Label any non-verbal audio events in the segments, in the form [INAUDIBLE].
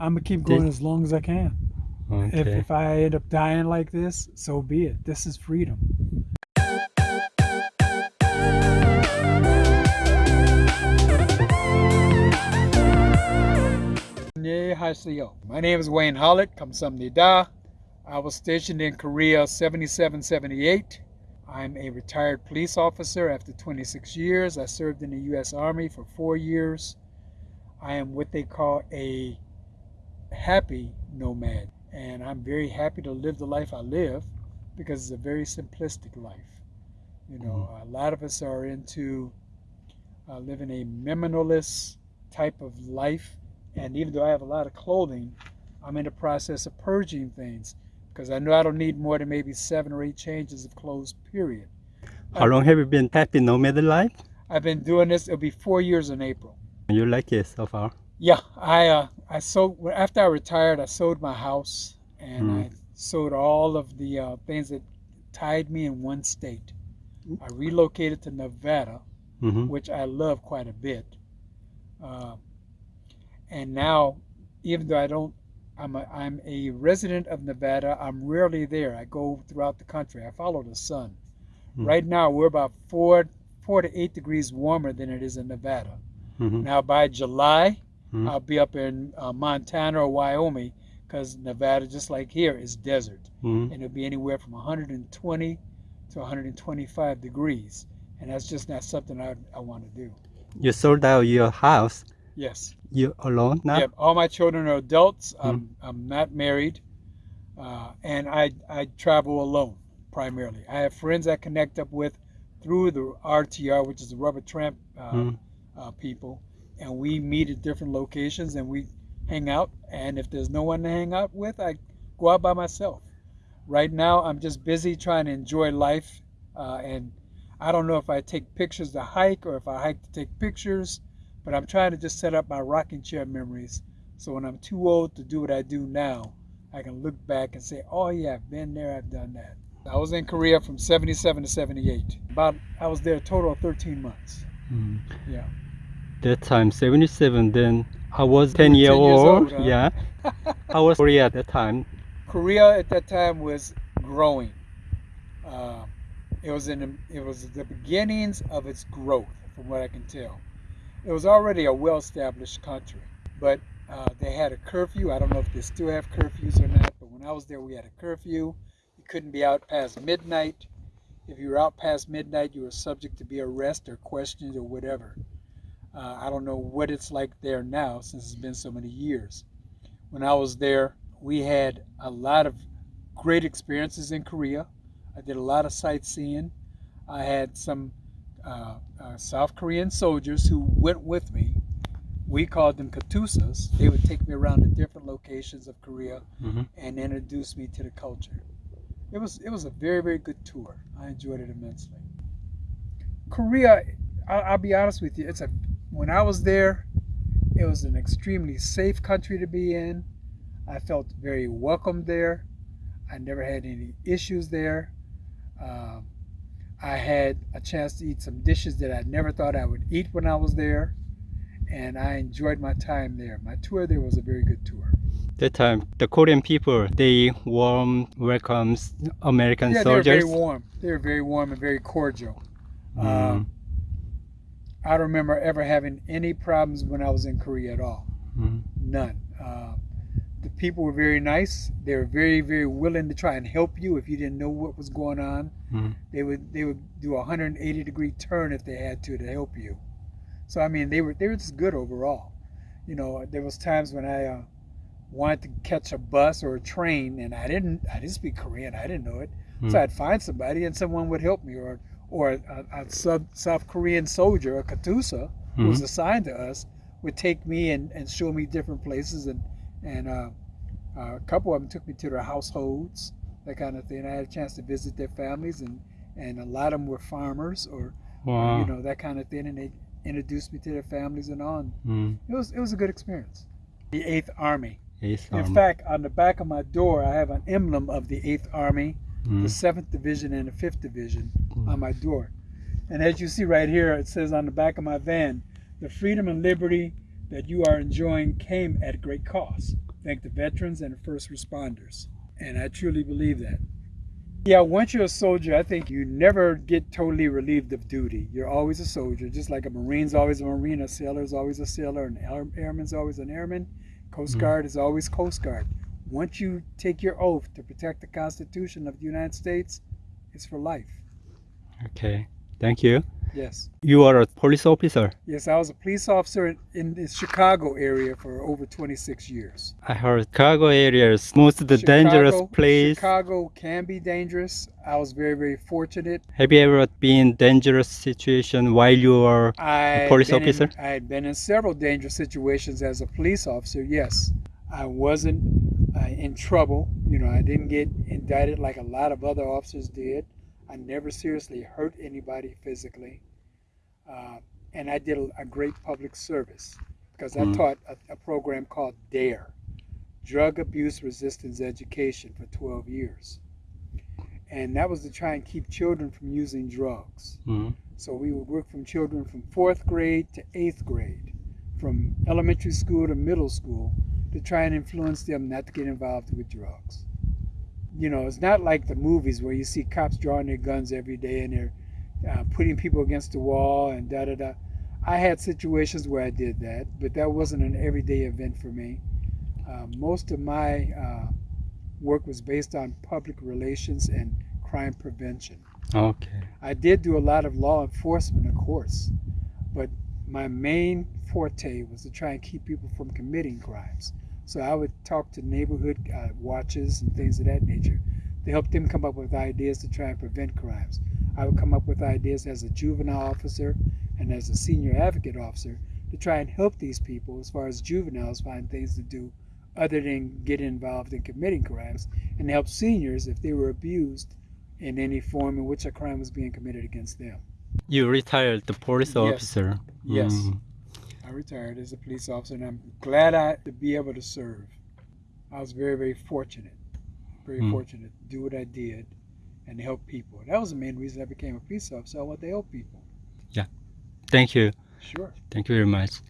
I'm gonna keep going as long as I can. Okay. If, if I end up dying like this, so be it. This is freedom. My name is Wayne Hollett, Kamsamnida. I was stationed in Korea 77 78. I'm a retired police officer after 26 years. I served in the U.S. Army for four years. I am what they call a happy nomad, and I'm very happy to live the life I live because it's a very simplistic life. You know, a lot of us are into uh, living a minimalist type of life, and even though I have a lot of clothing, I'm in the process of purging things because I know I don't need more than maybe seven or eight changes of clothes, period. How long have you been happy nomad life? I've been doing this, it'll be four years in April. You like it so far? Yeah, I uh, I sold after I retired. I sold my house and Mm. I sold all of the uh, things that tied me in one state. I relocated to Nevada, hmm which I love quite a bit. Uh, and now, even though I don't, I'm a, I'm a resident of Nevada. I'm rarely there. I go throughout the country. I follow the sun. Mm. Right now, we're about four four to eight degrees warmer than it is in Nevada. hmm Now by July, Mhm. I'll be up in uh, Montana or Wyoming because Nevada, just like here, is desert, hmm and it'll be anywhere from 120 to 125 degrees, and that's just not something I, I want to do. You sold out your house. Yes. You alone now? Yep. All my children are adults. I'm I'm not married, uh, and I I travel alone primarily. I have friends I connect up with through the RTR, which is the Rubber Tramp uh, Mm. uh, people, and we meet at different locations and we hang out. And if there's no one to hang out with, I go out by myself. Right now, I'm just busy trying to enjoy life, uh, and I don't know if I take pictures to hike or if I hike to take pictures, but I'm trying to just set up my rocking chair memories. So when I'm too old to do what I do now, I can look back and say, "Oh yeah, I've been there, I've done that." I was in Korea from 77 to 78. About I was there a total of 13 months. Mm. Yeah. That time, 77, then I was 10 were year 10 years old. old, huh? Yeah. I was Korea at that time. Korea at that time was growing. Uh, it was in the, it was the beginnings of its growth, from what I can tell. It was already a well-established country, but uh, they had a curfew. I don't know if they still have curfews or not, but when I was there, we had a curfew. You couldn't be out past midnight. If you were out past midnight, you were subject to be arrested or questioned or whatever. Uh, I don't know what it's like there now since it's been so many years. When I was there, we had a lot of great experiences in Korea. I did a lot of sightseeing. I had some uh, uh, South Korean soldiers who went with me. We called them katusas. They would take me around to different locations of Korea hmm and introduce me to the culture. It was it was a very very good tour. I enjoyed it immensely. Korea, I'll, I'll be honest with you. It's a when I was there, it was an extremely safe country to be in. I felt very welcome there. I never had any issues there. Um, I had a chance to eat some dishes that I never thought I would eat when I was there, and I enjoyed my time there. My tour there was a very good tour. That time, the Korean people, they warm welcomes American yeah, they were very warm. They were very warm and very cordial. Mm. Um, I don't remember ever having any problems when I was in Korea at all. Mm. None. Uh, the people were very nice. They were very, very willing to try and help you if you didn't know what was going on. Mm. They would they would do a 180 degree turn if they had to to help you. So I mean, they were they were just good overall. You know, there was times when I uh, wanted to catch a bus or a train, and I didn't I didn't speak Korean. I didn't know it, Mm. so I'd find somebody and someone would help me, or or a, a sub, South Korean soldier, a katusa, who was Mhm. assigned to us, would take me and, and show me different places, and and uh, uh, a couple of them took me to their households, that kind of thing. I had a chance to visit their families, and and a lot of them were farmers or Wow. you know that kind of thing, and they introduced me to their families and on. Mm. It was it was a good experience. The Eighth Army. Yes, In um, fact, on the back of my door, I have an emblem of the Eighth Army, mm. the Seventh Division, and the Fifth Division Mm. on my door. And as you see right here, it says on the back of my van, "The freedom and liberty that you are enjoying came at great cost." thank the veterans and the first responders. And I truly believe that. Yeah, once you're a soldier, I think you never get totally relieved of duty. You're always a soldier, just like a Marine's always a Marine, a sailor's always a sailor, an airman's always an airman, Coast Mhm. Guard is always Coast Guard. Once you take your oath to protect the Constitution of the United States, it's for life. Okay. Thank you. Yes. You are a police officer. Yes, I was a police officer in, in the Chicago area for over 26 years. I heard Chicago area is most of the dangerous Chicago- place. Chicago can be dangerous. I was very, very fortunate. Have you ever been in dangerous situation while you were I police officer? I had been in several dangerous situations as a police officer. Yes, I wasn't uh, in trouble. You know, I didn't get indicted like a lot of other officers did. I never seriously hurt anybody physically, uh, and I did a, a great public service because I Mm. taught a, a program called DARE, Drug Abuse Resistance Education, for 12 years, and that was to try and keep children from using drugs. Mhm. So we would work from children from fourth grade to eighth grade, from elementary school to middle school, to try and influence them not to get involved with drugs. You know, it's not like the movies where you see cops drawing their guns every day and they're uh, putting people against the wall and da da da. I had situations where I did that, but that wasn't an everyday event for me. Uh, most of my uh, work was based on public relations and crime prevention. Okay. I did do a lot of law enforcement, of course, but my main forte was to try and keep people from committing crimes. So I would talk to neighborhood uh, watches and things of that nature to help them come up with ideas to try and prevent crimes. I would come up with ideas as a juvenile officer and as a senior advocate officer to try and help these people as far as juveniles find things to do other than get involved in committing crimes and help seniors if they were abused in any form in which a crime was being committed against them. You retired the police Yes. officer. Yes. Mm. I retired as a police officer and I'm glad I to be able to serve. I was very, very fortunate. Very Mm. fortunate to do what I did and help people. That was the main reason I became a police officer. I want to help people. Yeah. Thank you. Sure. Thank you very much.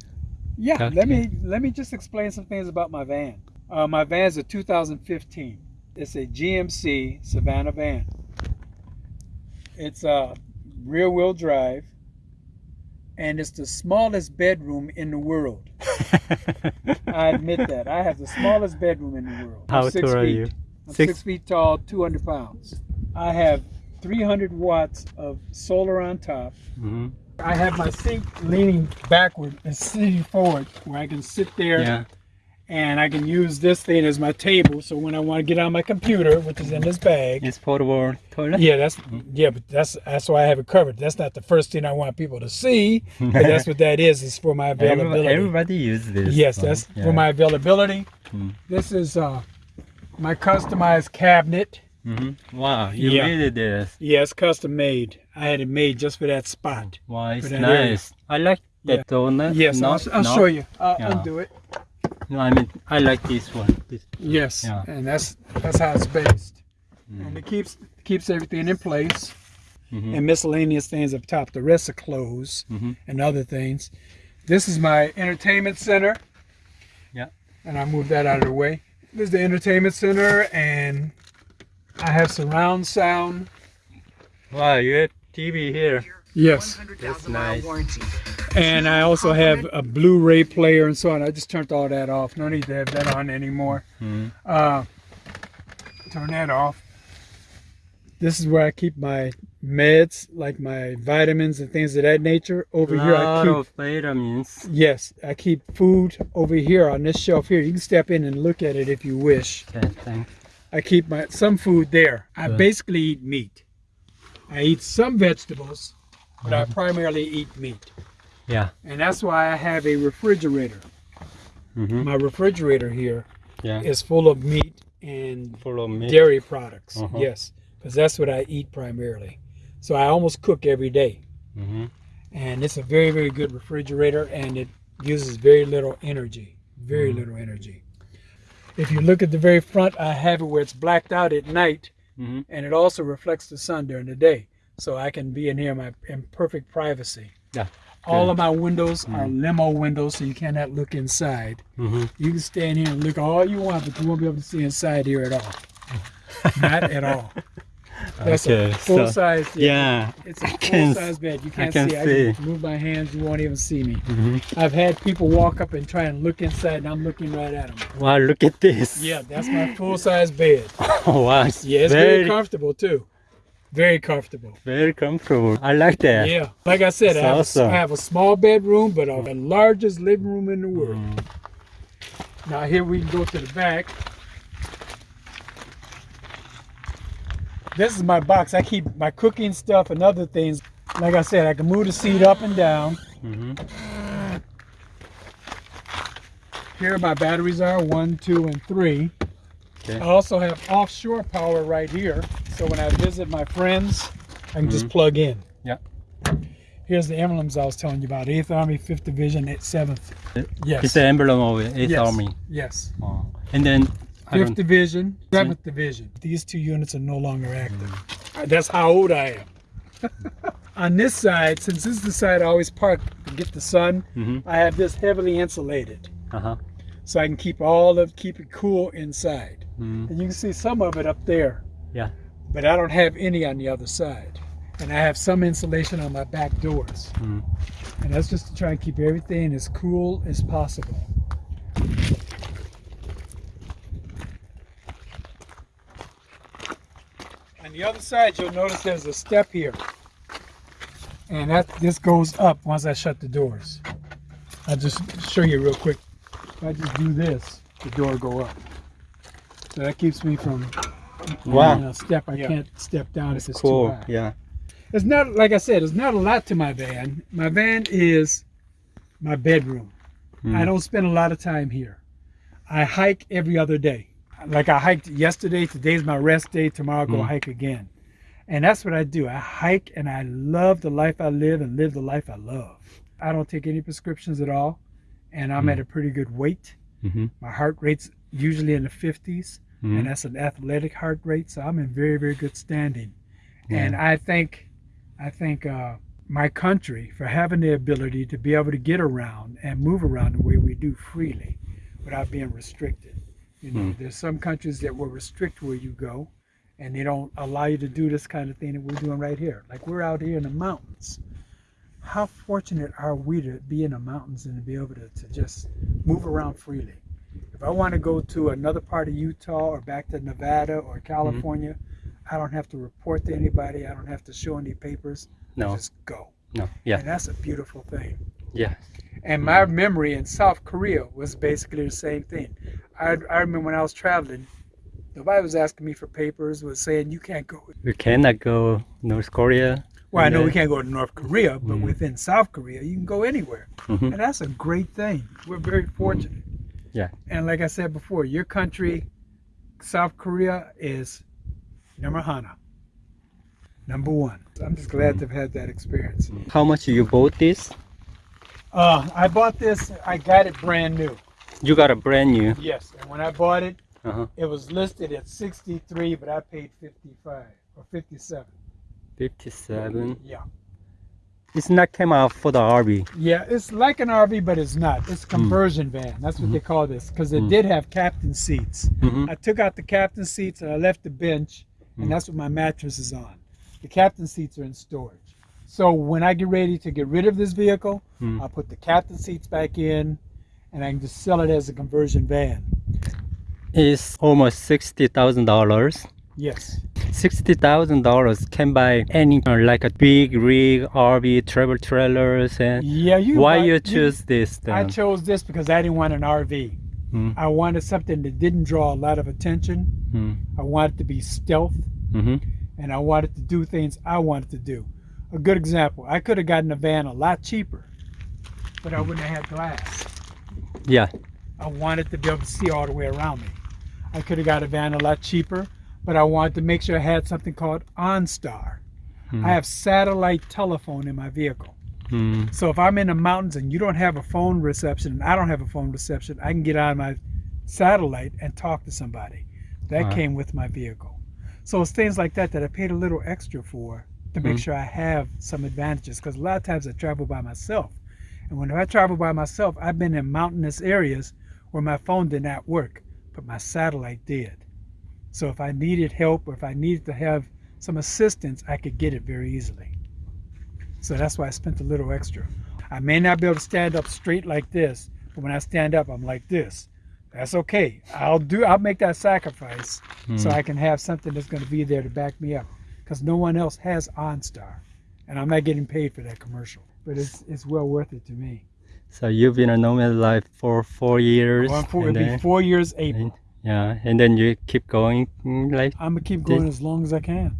Yeah, Okay. let me let me just explain some things about my van. Uh, my van's a 2015. It's a GMC Savana van. It's a rear wheel drive, and it's the smallest bedroom in the world. [LAUGHS] I admit that. I have the smallest bedroom in the world. How six tall are feet. you? I'm Six- six feet tall, 200 pounds. I have 300 watts of solar on top. Mhm. I have my seat leaning backward and sitting forward where I can sit there Yeah. And I can use this thing as my table. So when I want to get on my computer, which is in this bag, It's portable toilet. yeah, that's yeah, but that's that's why I have it covered. That's not the first thing I want people to see, but that's what that is. It's for my [LAUGHS] availability. everybody uses this. Yes, one. that's Yeah. for my availability. Mm. This is uh, my customized cabinet. Mhm. Wow, you Yeah. made this. Yeah, it's custom made. I had it made just for that spot. Wow, it's that area. nice. I like that Yeah. donut. Yes, no, I'll, I'll show you. I'll Yeah. undo it. No, I mean I like this one. This. Yes, Yeah. and that's that's how it's based, Mm. and it keeps keeps everything in place. Mhm. And miscellaneous things up top. The rest are clothes Mhm. and other things. This is my entertainment center. Yeah. And I moved that out of the way. This is the entertainment center, and I have surround sound. Wow, you have TV here. Yes. That's nice. And I also have a Blu-ray player and so on. I just turned all that off. No need to have that on anymore. Mhm. Uh, turn that off. This is where I keep my meds, like my vitamins and things of that nature. Over here, I keep of vitamins. yes, I keep food over here on this shelf here. You can step in and look at it if you wish. Okay, thanks. I keep my some food there. I Good. basically eat meat. I eat some vegetables, but I Mhm. primarily eat meat, Yeah. and that's why I have a refrigerator. Mm-hmm. My refrigerator here Yeah. is full of meat and Full of meat. dairy products. Uh-huh. Yes, because that's what I eat primarily. So I almost cook every day, Mm-hmm. and it's a very very good refrigerator, and it uses very little energy. Very Mhm. little energy. If you look at the very front, I have it where it's blacked out at night, Mm-hmm. and it also reflects the sun during the day, so I can be in here in my in perfect privacy. Yeah. All of my windows are limo windows, so you cannot look inside. hmm You can stand here and look all you want, but you won't be able to see inside here at all. Not at all. [LAUGHS] That's Okay, a full so- size. Yeah. It's a I full size bed. You can't can see. I see. can move my hands. You won't even see me. hmm I've had people walk up and try and look inside, and I'm looking right at them. Wow, look at this. Yeah, that's my full size bed. Oh, [LAUGHS] wow. It's Yeah, it's very, very, comfortable too. Very comfortable. very comfortable. I like that. Yeah, like I said, I have, awesome. I have a small bedroom, but the largest living room in the world. Mm. Now here we can go to the back. This is my box. I keep my cooking stuff and other things. Like I said, I can move the seat up and down. hmm Here my batteries are one, two, and three. Okay. I also have offshore power right here. So when I visit my friends, I can just plug in. Mm-hmm. Yeah. Here's the emblems I was telling you about. 8th Army, 5th Division, 7th. Yes. It's the emblem of 8th Yes. Army. Yes. Oh. And then, 5th don't, Division, 7th Division. These two units are no longer active. Uh, That's how old I am. [LAUGHS] On this side, since this is the side I always park to get the sun, Mhm. I have this heavily insulated. uh-huh. So I can keep all of keep it cool inside. Mm. And you can see some of it up there. Yeah. But I don't have any on the other side. And I have some insulation on my back doors. Mm. And that's just to try and keep everything as cool as possible. On the other side, you'll notice there's a step here. And that this goes up once I shut the doors. I'll just show you real quick. If I just do this, the door go up. So that keeps me from Wow. you step. I Yeah. can't step down if it's Cool. too high. Yeah. It's not like I said. It's not a lot to my van. My van is my bedroom. Mm. I don't spend a lot of time here. I hike every other day. Like I hiked yesterday. Today's my rest day. Tomorrow I'll go Mm. hike again. And that's what I do. I hike and I love the life I live and live the life I love. I don't take any prescriptions at all. And I'm Mm. at a pretty good weight. hmm My heart rate's usually in the 50s. hmm And that's an athletic heart rate. So I'm in very, very good standing. Yeah. And I think I thank uh, my country for having the ability to be able to get around and move around the way we do freely without being restricted. You know, Hmm. there's some countries that will restrict where you go and they don't allow you to do this kind of thing that we're doing right here. Like we're out here in the mountains. How fortunate are we to be in the mountains and to be able to, to just move around freely? If I want to go to another part of Utah or back to Nevada or mm-hmm. California, I don't have to report to anybody. I don't have to show any papers. I No. just go. No. Yeah. And that's a beautiful thing. Yeah. And my mm-hmm. memory in South Korea was basically the same thing. I, I remember when I was traveling, nobody was asking me for papers, was saying, you can't go. We cannot go North Korea. Well, I know we can't go to North Korea, but Mm. within South Korea, you can go anywhere. Mhm. And that's a great thing. We're very fortunate. Yeah. And like I said before, your country, South Korea, is number hana. Number one. I'm just glad to have had that experience. How much did you bought this? Uh, I bought this, I got it brand new. You got a brand new. Yes. And when I bought it, Uh-huh. it was listed at 63, but I paid 55 or 57. 57. Yeah. It's not came out for the RV. Yeah, it's like an RV, but it's not. It's a conversion van. That's what they call this because it Mm. did have captain seats. Mhm. I took out the captain seats and I left the bench, and Mm. that's what my mattress is on. The captain seats are in storage. So when I get ready to get rid of this vehicle, Mm. I'll put the captain seats back in, and I can just sell it as a conversion van. It's almost sixty thousand dollars. Yes. Sixty thousand dollars can buy any uh, like a big rig, RV, travel trailers, and Yeah, you. why you choose this I chose this because I didn't want an RV. Mm. I wanted something that didn't draw a lot of attention. Mm. I wanted to be stealth. hmm and I wanted to do things I wanted to do. A good example, I could have gotten a van a lot cheaper, but I wouldn't have had glass. Yeah. I wanted to be able to see all the way around me. I could have got a van a lot cheaper, but I wanted to make sure I had something called OnStar. Mm. I have satellite telephone in my vehicle. Mm. So if I'm in the mountains and you don't have a phone reception and I don't have a phone reception, I can get on my satellite and talk to somebody. That Wow. came with my vehicle. So it's things like that that I paid a little extra for to make Mm. sure I have some advantages. Because a lot of times I travel by myself, and when I travel by myself, I've been in mountainous areas where my phone did not work, but my satellite did. So if I needed help or if I needed to have some assistance, I could get it very easily. So that's why I spent a little extra. I may not be able to stand up straight like this, but when I stand up, I'm like this. That's okay. I'll do. I'll make that sacrifice so Mm. I can have something that's going to be there to back me up, because no one else has OnStar, and I'm not getting paid for that commercial. But it's it's well worth it to me. So you've been a nomad life for four years. And it'll be four years April. Yeah, and then you keep going mm, like I'm gonna keep going as long as I can.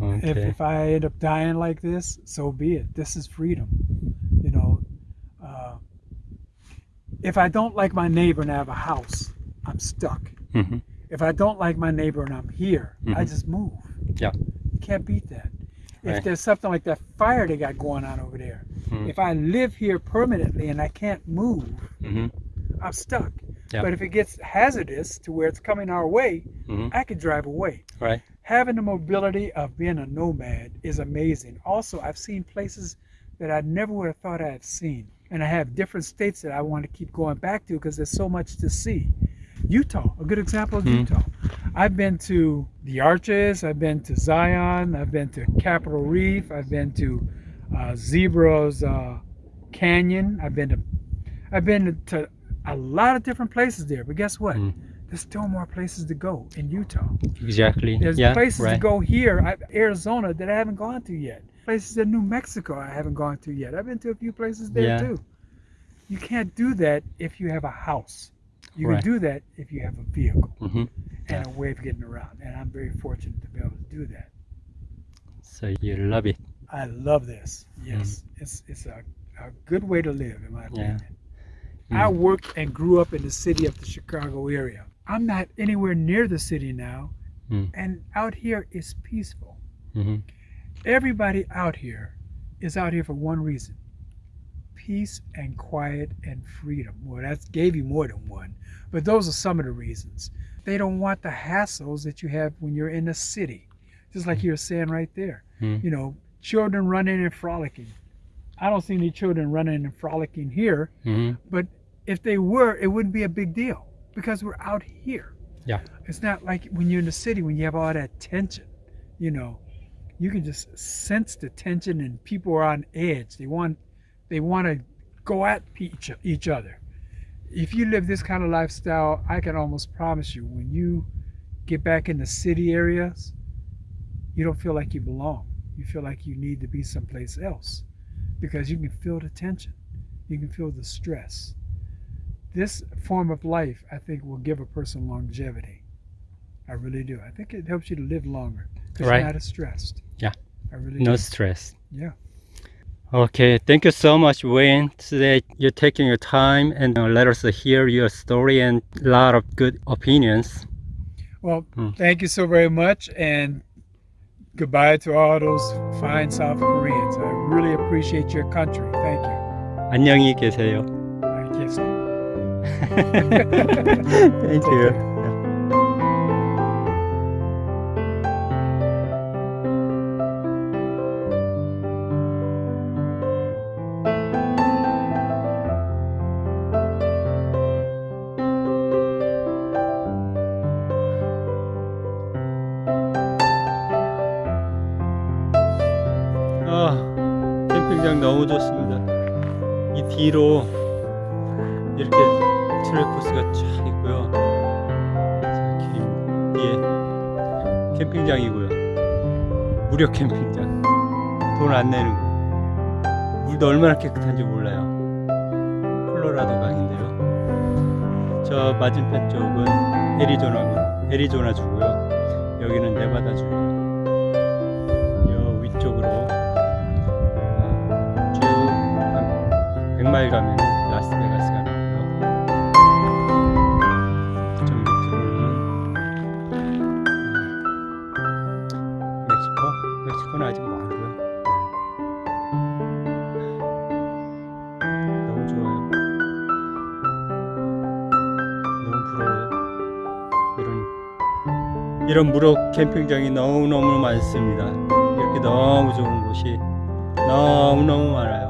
If, okay. if I end up dying like this, so be it. This is freedom. You know, uh, if I don't like my neighbor and I have a house, I'm stuck. Mhm. If I don't like my neighbor and I'm here, I Mhm. just move. Yeah. You can't beat that. If Right. there's something like that fire they got going on over there, Mm. if I live here permanently and I can't move, Mhm. I'm stuck. But if it gets hazardous to where it's coming our way, Mhm. I could drive away Right. having the mobility of being a nomad is amazing. Also, I've seen places that I never would have thought I'd seen. And I have different states that I want to keep going back to because there's so much to see. Utah, a good example of Mhm. Utah. I've been to the Arches, I've been to Zion, I've been to Capitol Reef, I've been to uh, Zebra's uh, Canyon, I've been to, I've been to a lot of different places there. But guess what? Mm. There's still more places to go in Utah. Exactly. There's yeah. places right. to go here, Arizona, that I haven't gone to yet. Places in New Mexico I haven't gone to yet. I've been to a few places there Yeah. too. You can't do that if you have a house. You Right. can do that if you have a vehicle Mhm. and a way of getting around. And I'm very fortunate to be able to do that. So you love it. I love this. Yes, it's it's a, a good way to live, in my Mm-hmm. Opinion. I worked and grew up in the city of the Chicago area. I'm not anywhere near the city now, Mm. and out here is peaceful. Mhm. Everybody out here is out here for one reason peace and quiet and freedom. Well, that gave you more than one, but those are some of the reasons. They don't want the hassles that you have when you're in the city, just like you were saying right there. Mm. You know, children running and frolicking. I don't see any children running and frolicking here, Mhm. but if they were, it wouldn't be a big deal because we're out here. Yeah. It's not like when you're in the city when you have all that tension, you know, you can just sense the tension and people are on edge. They want they want to go at each, each other. If you live this kind of lifestyle, I can almost promise you when you get back in the city areas, you don't feel like you belong. You feel like you need to be someplace else because you can feel the tension. You can feel the stress This form of life, I think, will give a person longevity. I really do. I think it helps you to live longer because Right. you're not as stressed. Yeah. I really No do. stress. Yeah. Okay, thank you so much, Wayne. Today you're taking your time and uh, let us hear your story and a lot of good opinions. Well, Hmm. thank you so very much, and goodbye to all those fine South Koreans. I really appreciate your country. Thank you. 안녕히 계세요. I guess. Thank you. 아, 캠핑장 너무 좋습니다. 이 뒤로 무료 캠핑장. 돈 안 내는 거. 물도 얼마나 깨끗한지 몰라요. 콜로라도 강인데요. 저 맞은편 쪽은 애리조나, 애리조나 주고요. 여기는 네바다 주 이런 무료 캠핑장이 너무너무 많습니다. 이렇게 너무 좋은 곳이 너무너무 많아요.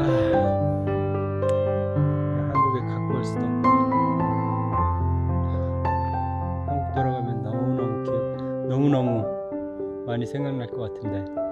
아, 한국에 갖고 올 수도 없고. 한국 돌아가면 너무너무 기억, 너무너무 많이 생각날 것 같은데.